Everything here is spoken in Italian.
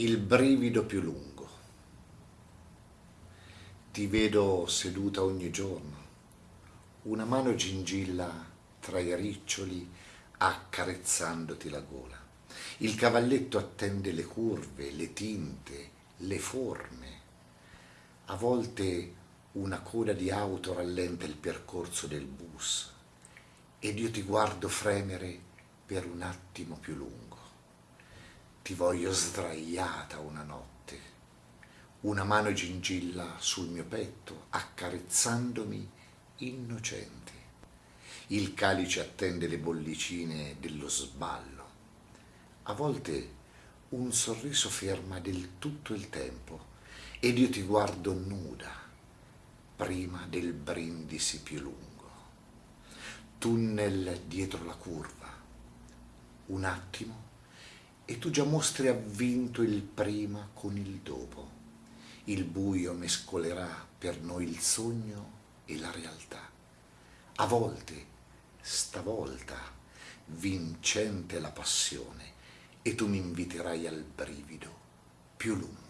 il brivido più lungo. Ti vedo seduta ogni giorno, una mano gingilla tra i riccioli accarezzandoti la gola. Il cavalletto attende le curve, le tinte, le forme. A volte una coda di auto rallenta il percorso del bus ed io ti guardo fremere per un attimo più lungo ti voglio sdraiata una notte, una mano gingilla sul mio petto, accarezzandomi innocente. Il calice attende le bollicine dello sballo. A volte un sorriso ferma del tutto il tempo ed io ti guardo nuda prima del brindisi più lungo. Tunnel dietro la curva. Un attimo e tu già mostri avvinto il prima con il dopo. Il buio mescolerà per noi il sogno e la realtà. A volte, stavolta, vincente la passione, e tu mi inviterai al brivido più lungo.